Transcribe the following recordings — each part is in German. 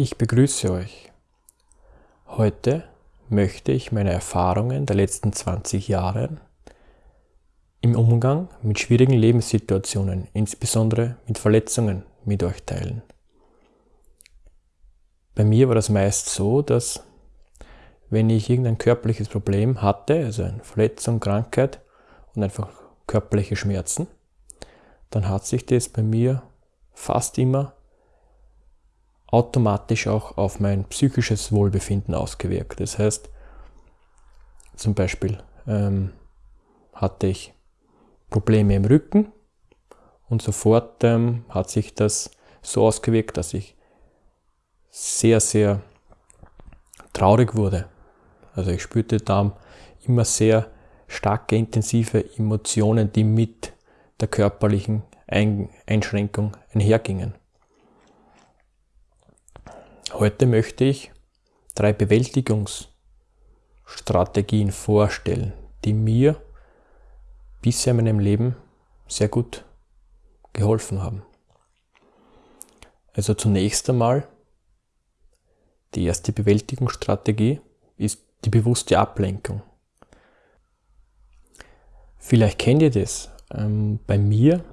Ich begrüße euch. Heute möchte ich meine Erfahrungen der letzten 20 Jahre im Umgang mit schwierigen Lebenssituationen, insbesondere mit Verletzungen, mit euch teilen. Bei mir war das meist so, dass wenn ich irgendein körperliches Problem hatte, also eine Verletzung, Krankheit und einfach körperliche Schmerzen, dann hat sich das bei mir fast immer automatisch auch auf mein psychisches Wohlbefinden ausgewirkt. Das heißt, zum Beispiel ähm, hatte ich Probleme im Rücken und sofort ähm, hat sich das so ausgewirkt, dass ich sehr, sehr traurig wurde. Also ich spürte da immer sehr starke, intensive Emotionen, die mit der körperlichen Einschränkung einhergingen. Heute möchte ich drei Bewältigungsstrategien vorstellen, die mir bisher in meinem Leben sehr gut geholfen haben. Also zunächst einmal, die erste Bewältigungsstrategie ist die bewusste Ablenkung. Vielleicht kennt ihr das. Ähm, bei mir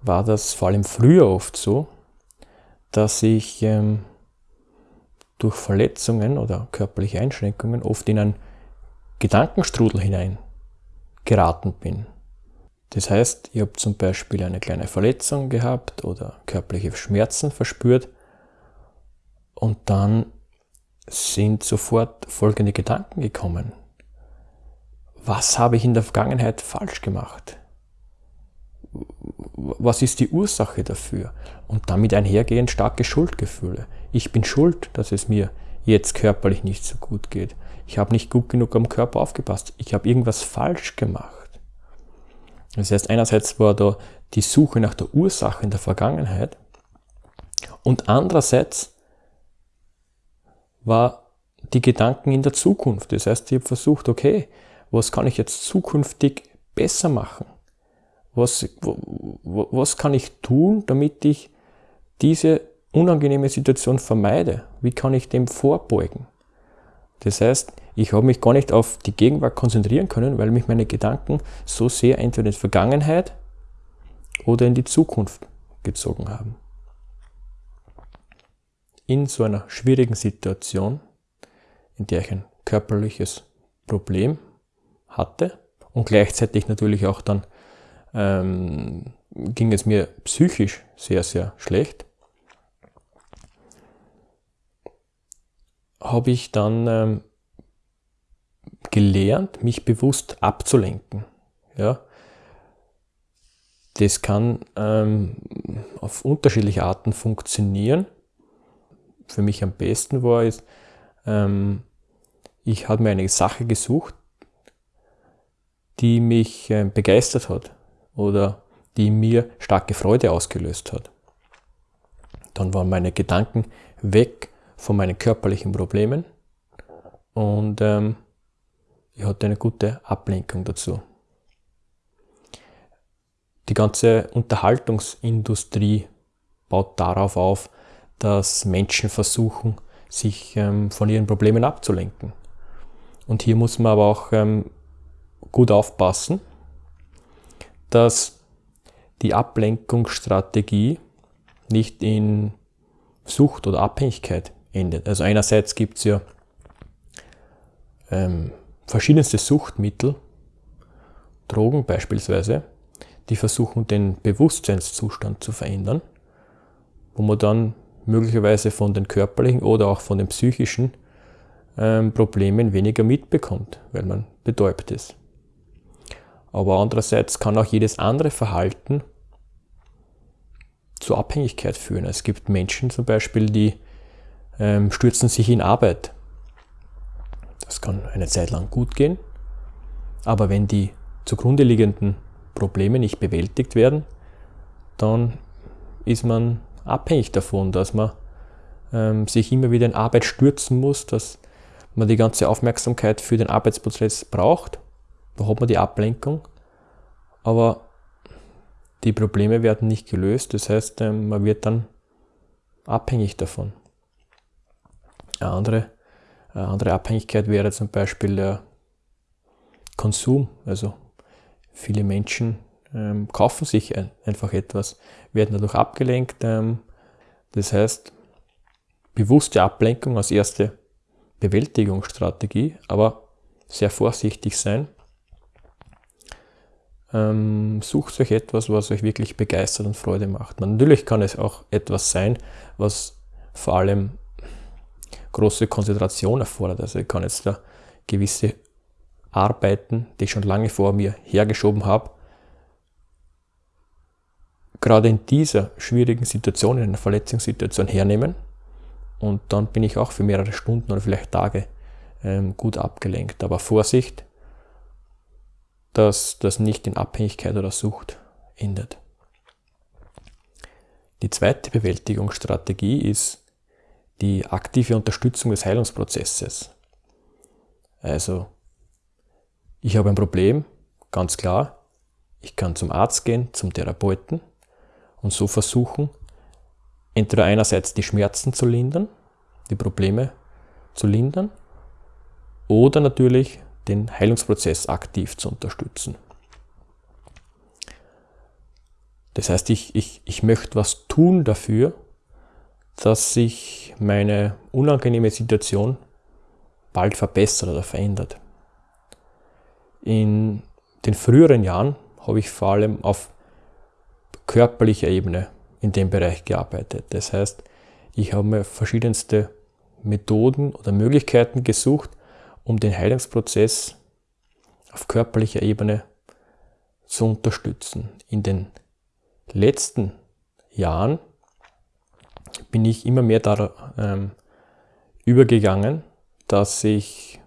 war das vor allem früher oft so, dass ich ähm, durch Verletzungen oder körperliche Einschränkungen oft in einen Gedankenstrudel hinein geraten bin. Das heißt, ich habe zum Beispiel eine kleine Verletzung gehabt oder körperliche Schmerzen verspürt und dann sind sofort folgende Gedanken gekommen. Was habe ich in der Vergangenheit falsch gemacht? Was ist die Ursache dafür? Und damit einhergehend starke Schuldgefühle ich bin schuld, dass es mir jetzt körperlich nicht so gut geht. Ich habe nicht gut genug am Körper aufgepasst. Ich habe irgendwas falsch gemacht. Das heißt, einerseits war da die Suche nach der Ursache in der Vergangenheit und andererseits war die Gedanken in der Zukunft. Das heißt, ich habe versucht, okay, was kann ich jetzt zukünftig besser machen? Was, was kann ich tun, damit ich diese unangenehme Situation vermeide? Wie kann ich dem vorbeugen? Das heißt, ich habe mich gar nicht auf die Gegenwart konzentrieren können, weil mich meine Gedanken so sehr entweder in die Vergangenheit oder in die Zukunft gezogen haben. In so einer schwierigen Situation, in der ich ein körperliches Problem hatte und gleichzeitig natürlich auch dann ähm, ging es mir psychisch sehr, sehr schlecht, habe ich dann ähm, gelernt, mich bewusst abzulenken. Ja? Das kann ähm, auf unterschiedliche Arten funktionieren. Für mich am besten war es, ähm, ich habe mir eine Sache gesucht, die mich äh, begeistert hat oder die mir starke Freude ausgelöst hat. Dann waren meine Gedanken weg von meinen körperlichen Problemen und ähm, ich hatte eine gute Ablenkung dazu. Die ganze Unterhaltungsindustrie baut darauf auf, dass Menschen versuchen, sich ähm, von ihren Problemen abzulenken. Und hier muss man aber auch ähm, gut aufpassen, dass die Ablenkungsstrategie nicht in Sucht oder Abhängigkeit endet. Also einerseits gibt es ja ähm, verschiedenste Suchtmittel, Drogen beispielsweise, die versuchen den Bewusstseinszustand zu verändern, wo man dann möglicherweise von den körperlichen oder auch von den psychischen ähm, Problemen weniger mitbekommt, weil man betäubt ist. Aber andererseits kann auch jedes andere Verhalten zur Abhängigkeit führen. Es gibt Menschen zum Beispiel, die ähm, stürzen sich in Arbeit. Das kann eine Zeit lang gut gehen, aber wenn die zugrunde liegenden Probleme nicht bewältigt werden, dann ist man abhängig davon, dass man ähm, sich immer wieder in Arbeit stürzen muss, dass man die ganze Aufmerksamkeit für den Arbeitsprozess braucht. Da hat man die Ablenkung, aber die Probleme werden nicht gelöst, das heißt, ähm, man wird dann abhängig davon. Eine andere, eine andere Abhängigkeit wäre zum Beispiel der Konsum. Also viele Menschen ähm, kaufen sich ein, einfach etwas, werden dadurch abgelenkt. Ähm, das heißt, bewusste Ablenkung als erste Bewältigungsstrategie, aber sehr vorsichtig sein. Ähm, sucht euch etwas, was euch wirklich begeistert und Freude macht. Natürlich kann es auch etwas sein, was vor allem große Konzentration erfordert. Also ich kann jetzt da gewisse Arbeiten, die ich schon lange vor mir hergeschoben habe, gerade in dieser schwierigen Situation, in einer Verletzungssituation hernehmen und dann bin ich auch für mehrere Stunden oder vielleicht Tage ähm, gut abgelenkt. Aber Vorsicht, dass das nicht in Abhängigkeit oder Sucht endet. Die zweite Bewältigungsstrategie ist die aktive Unterstützung des Heilungsprozesses. Also, ich habe ein Problem, ganz klar. Ich kann zum Arzt gehen, zum Therapeuten und so versuchen, entweder einerseits die Schmerzen zu lindern, die Probleme zu lindern, oder natürlich den Heilungsprozess aktiv zu unterstützen. Das heißt, ich, ich, ich möchte was tun dafür, dass sich meine unangenehme Situation bald verbessert oder verändert. In den früheren Jahren habe ich vor allem auf körperlicher Ebene in dem Bereich gearbeitet. Das heißt, ich habe mir verschiedenste Methoden oder Möglichkeiten gesucht, um den Heilungsprozess auf körperlicher Ebene zu unterstützen. In den letzten Jahren bin ich immer mehr da ähm, übergegangen, dass ich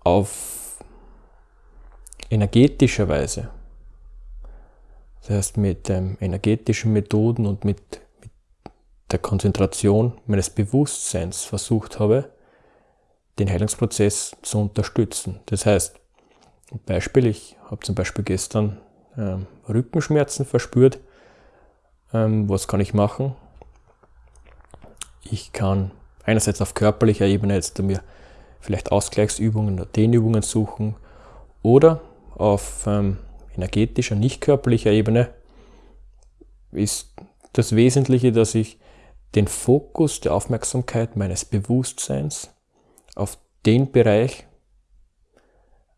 auf energetischer Weise, das heißt mit ähm, energetischen Methoden und mit, mit der Konzentration meines Bewusstseins versucht habe, den Heilungsprozess zu unterstützen. Das heißt, Beispiel, ich habe zum Beispiel gestern ähm, Rückenschmerzen verspürt. Ähm, was kann ich machen? Ich kann einerseits auf körperlicher Ebene jetzt mir vielleicht Ausgleichsübungen oder Dehnübungen suchen oder auf ähm, energetischer, nicht körperlicher Ebene ist das Wesentliche, dass ich den Fokus der Aufmerksamkeit meines Bewusstseins auf den Bereich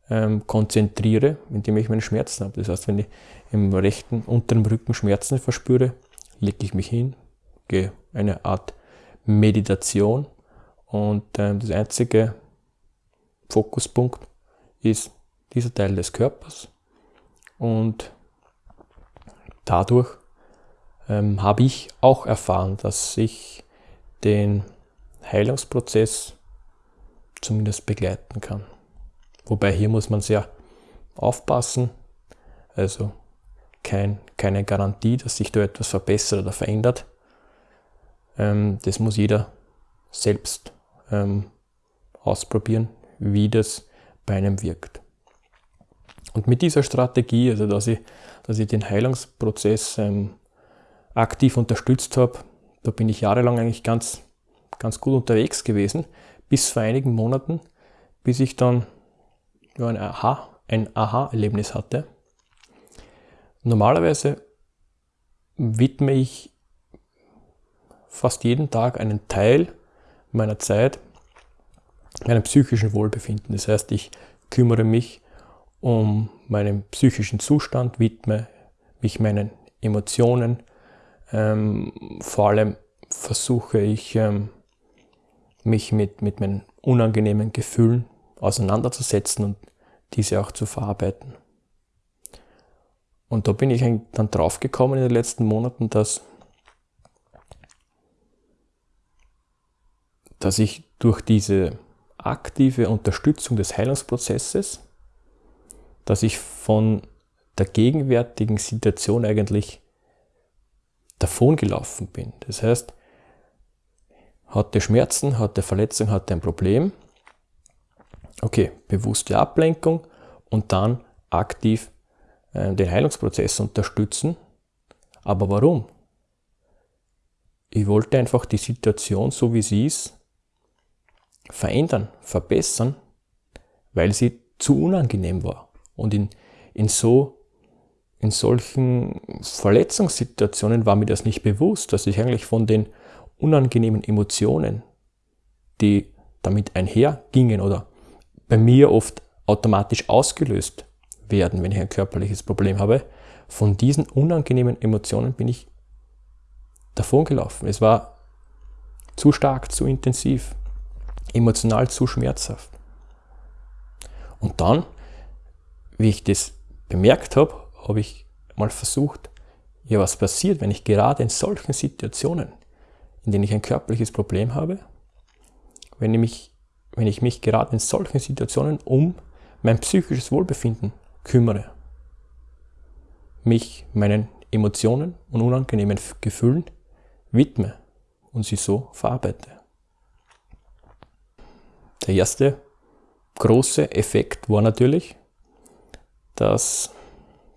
ähm, konzentriere, indem ich meine Schmerzen habe. Das heißt, wenn ich im rechten unteren Rücken Schmerzen verspüre, lege ich mich hin, gehe eine Art Meditation und ähm, das einzige Fokuspunkt ist dieser Teil des Körpers und dadurch ähm, habe ich auch erfahren, dass ich den Heilungsprozess zumindest begleiten kann. Wobei hier muss man sehr aufpassen. Also kein, keine Garantie, dass sich da etwas verbessert oder verändert. Ähm, das muss jeder selbst ähm, ausprobieren, wie das bei einem wirkt. Und mit dieser Strategie, also dass ich, dass ich den Heilungsprozess ähm, aktiv unterstützt habe, da bin ich jahrelang eigentlich ganz, ganz gut unterwegs gewesen, bis vor einigen Monaten, bis ich dann ein Aha, ein Aha-Erlebnis hatte. Normalerweise widme ich fast jeden Tag einen Teil meiner Zeit meinem psychischen Wohlbefinden. Das heißt, ich kümmere mich um meinen psychischen Zustand, widme mich meinen Emotionen. Ähm, vor allem versuche ich ähm, mich mit, mit meinen unangenehmen Gefühlen auseinanderzusetzen und diese auch zu verarbeiten. Und da bin ich dann drauf gekommen in den letzten Monaten, dass, dass ich durch diese aktive Unterstützung des Heilungsprozesses, dass ich von der gegenwärtigen Situation eigentlich davongelaufen bin. Das heißt, hatte Schmerzen, hatte Verletzung, hatte ein Problem. Okay, bewusste Ablenkung und dann aktiv äh, den Heilungsprozess unterstützen. Aber warum? ich wollte einfach die Situation, so wie sie ist, verändern, verbessern, weil sie zu unangenehm war. Und in, in so, in solchen Verletzungssituationen war mir das nicht bewusst, dass ich eigentlich von den unangenehmen Emotionen, die damit einhergingen oder bei mir oft automatisch ausgelöst werden, wenn ich ein körperliches Problem habe, von diesen unangenehmen Emotionen bin ich davon gelaufen. Es war zu stark, zu intensiv, emotional zu schmerzhaft. Und dann, wie ich das bemerkt habe, habe ich mal versucht, ja, was passiert, wenn ich gerade in solchen Situationen, in denen ich ein körperliches Problem habe, wenn ich mich, wenn ich mich gerade in solchen Situationen um mein psychisches Wohlbefinden kümmere, mich meinen Emotionen und unangenehmen Gefühlen widme und sie so verarbeite. Der erste große Effekt war natürlich, dass,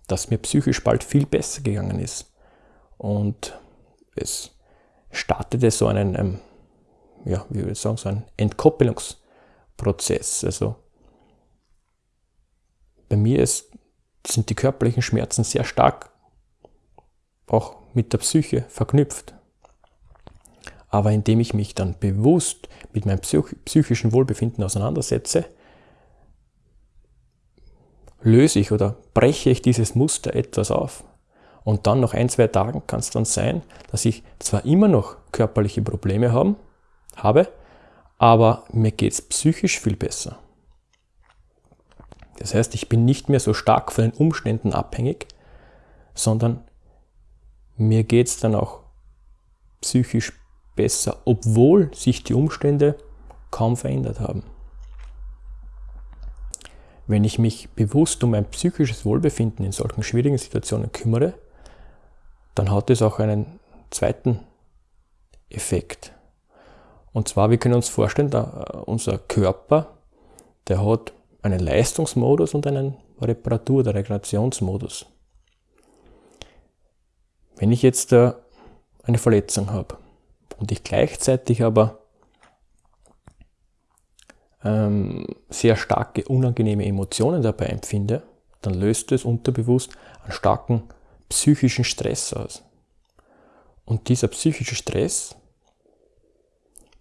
dass mir psychisch bald viel besser gegangen ist. Und es startete so einen, ähm, ja, wie würde ich sagen, so ein Entkoppelungsprozess. Also bei mir ist, sind die körperlichen Schmerzen sehr stark auch mit der Psyche verknüpft. Aber indem ich mich dann bewusst mit meinem psychischen Wohlbefinden auseinandersetze, löse ich oder breche ich dieses Muster etwas auf. Und dann nach ein, zwei Tagen kann es dann sein, dass ich zwar immer noch körperliche Probleme haben, habe, aber mir geht es psychisch viel besser. Das heißt, ich bin nicht mehr so stark von den Umständen abhängig, sondern mir geht es dann auch psychisch besser, obwohl sich die Umstände kaum verändert haben. Wenn ich mich bewusst um mein psychisches Wohlbefinden in solchen schwierigen Situationen kümmere, dann hat es auch einen zweiten Effekt. Und zwar, wir können uns vorstellen, da, unser Körper, der hat einen Leistungsmodus und einen Reparatur- oder Regenerationsmodus. Wenn ich jetzt eine Verletzung habe, und ich gleichzeitig aber ähm, sehr starke unangenehme Emotionen dabei empfinde, dann löst es unterbewusst einen starken psychischen Stress aus. Und dieser psychische Stress,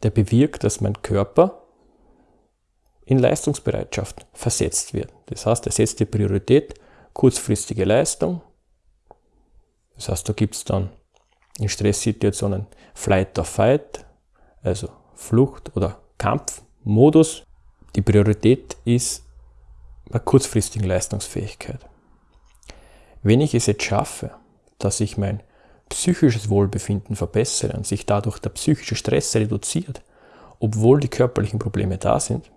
der bewirkt, dass mein Körper in Leistungsbereitschaft versetzt wird. Das heißt, er setzt die Priorität kurzfristige Leistung. Das heißt, da gibt es dann in Stresssituationen Flight or Fight, also Flucht- oder Kampfmodus. Die Priorität ist bei kurzfristigen Leistungsfähigkeit. Wenn ich es jetzt schaffe, dass ich mein psychisches Wohlbefinden verbessere und sich dadurch der psychische Stress reduziert, obwohl die körperlichen Probleme da sind,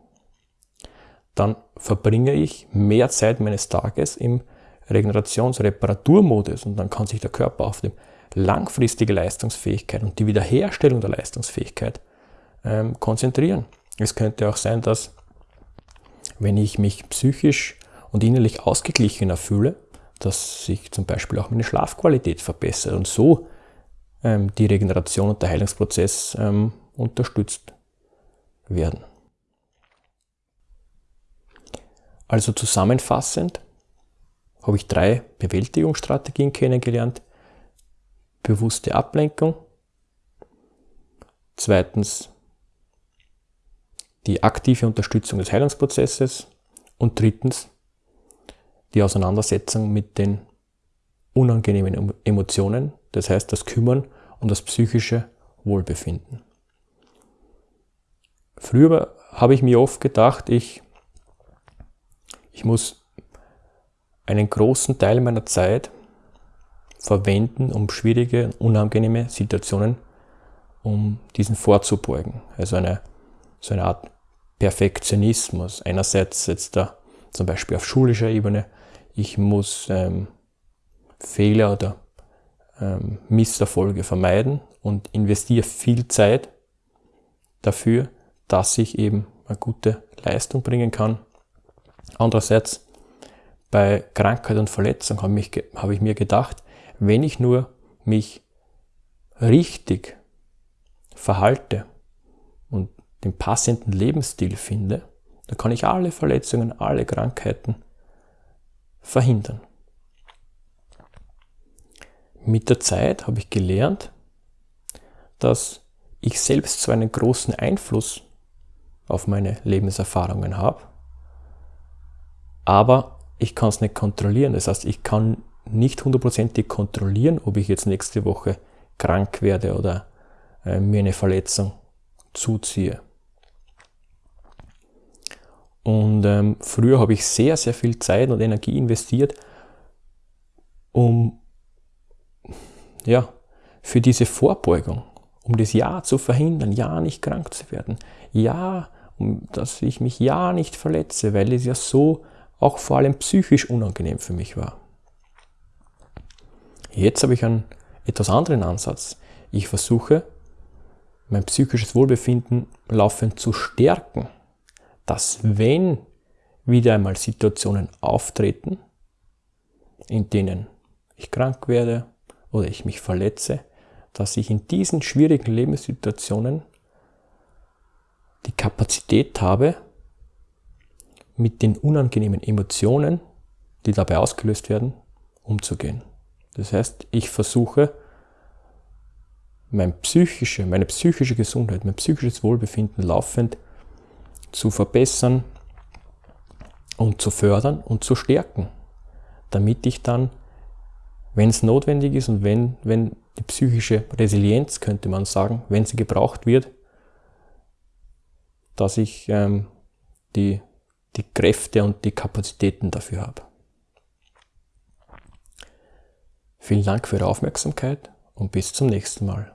dann verbringe ich mehr Zeit meines Tages im Regenerations-Reparaturmodus und dann kann sich der Körper auf dem langfristige Leistungsfähigkeit und die Wiederherstellung der Leistungsfähigkeit ähm, konzentrieren. Es könnte auch sein, dass wenn ich mich psychisch und innerlich ausgeglichener fühle, dass sich zum Beispiel auch meine Schlafqualität verbessert und so ähm, die Regeneration und der Heilungsprozess ähm, unterstützt werden. Also zusammenfassend habe ich drei Bewältigungsstrategien kennengelernt, bewusste Ablenkung. Zweitens die aktive Unterstützung des Heilungsprozesses. Und drittens die Auseinandersetzung mit den unangenehmen Emotionen, das heißt das Kümmern um das psychische Wohlbefinden. Früher habe ich mir oft gedacht, ich, ich muss einen großen Teil meiner Zeit verwenden, um schwierige, unangenehme Situationen, um diesen vorzubeugen. Also eine, so eine Art Perfektionismus. Einerseits jetzt da zum Beispiel auf schulischer Ebene, ich muss ähm, Fehler oder ähm, Misserfolge vermeiden und investiere viel Zeit dafür, dass ich eben eine gute Leistung bringen kann. Andererseits bei Krankheit und Verletzung habe, habe ich mir gedacht, wenn ich nur mich richtig verhalte und den passenden Lebensstil finde, dann kann ich alle Verletzungen, alle Krankheiten verhindern. Mit der Zeit habe ich gelernt, dass ich selbst zwar einen großen Einfluss auf meine Lebenserfahrungen habe, aber ich kann es nicht kontrollieren. Das heißt, ich kann nicht hundertprozentig kontrollieren, ob ich jetzt nächste Woche krank werde oder äh, mir eine Verletzung zuziehe. Und ähm, früher habe ich sehr, sehr viel Zeit und Energie investiert, um ja, für diese Vorbeugung, um das Ja zu verhindern, ja nicht krank zu werden, ja, um, dass ich mich ja nicht verletze, weil es ja so auch vor allem psychisch unangenehm für mich war. Jetzt habe ich einen etwas anderen Ansatz. Ich versuche, mein psychisches Wohlbefinden laufend zu stärken, dass wenn wieder einmal Situationen auftreten, in denen ich krank werde oder ich mich verletze, dass ich in diesen schwierigen Lebenssituationen die Kapazität habe, mit den unangenehmen Emotionen, die dabei ausgelöst werden, umzugehen. Das heißt, ich versuche, mein psychische, meine psychische Gesundheit, mein psychisches Wohlbefinden laufend zu verbessern und zu fördern und zu stärken, damit ich dann, wenn es notwendig ist und wenn, wenn die psychische Resilienz, könnte man sagen, wenn sie gebraucht wird, dass ich ähm, die, die Kräfte und die Kapazitäten dafür habe. Vielen Dank für Ihre Aufmerksamkeit und bis zum nächsten Mal.